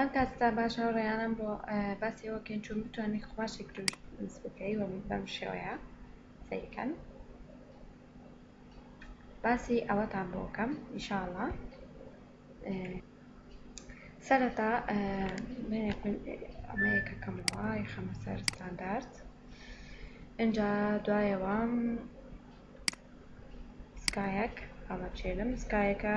ئەم کاتتان باش هاوڕێیانم بۆ باسی ئەوە کەین چون بتوانین قوماشی گروش دروست بکەی و بەم شێوەیە سەیرکەن باسی ئەوەتان بۆ بکەم ئیشاڵە سەرەتا ئەمەیەکەکەمەوە خەمە سەر ستاندارد اینجا دوایەوە سکایەک هەڵەچێنم سکایەکە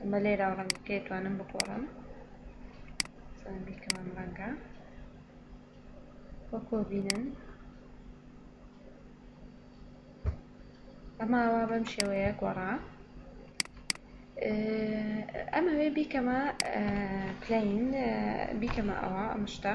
ئەمە لێرا و ڕەنگەکە توانم بگۆڕم بیکەم ئەم ڕەنگە وەکۆ بینن ئەماوا بەم شێوەیە گۆڕا ئەمەوێ بیکەمە پلین بیکەمە ئەوە ئەم شتە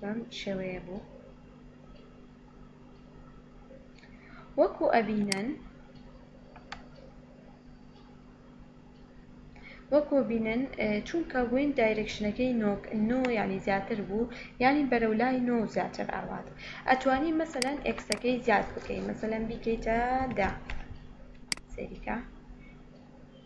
بەم شێوەیە بوو وەکو ئەبینن وەکو بینن چونکە وین دایرکشنەکەی نۆک نۆ یعنی زیاتر بوو یعنی بەرەو لای نۆ زیاتر ئاوات ئەتوانی مەسەەن ئەکسەکەی زیاد بکەی مەسەەن بیکەیتە دا سەریکە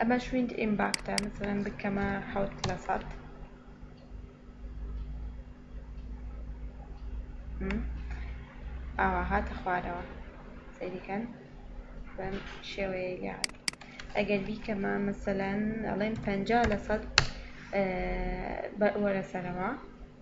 ئەمەش ویند ئیمباکتە مثلەن بکەمە حەوت لە سەد ئاوا هاتە خوارەوە سەیریکەن بەم شێوەیە لات ئەگەر بیکەمە مثلەن ئەڵێن پەنجا لە سەد وەرە سەرەوە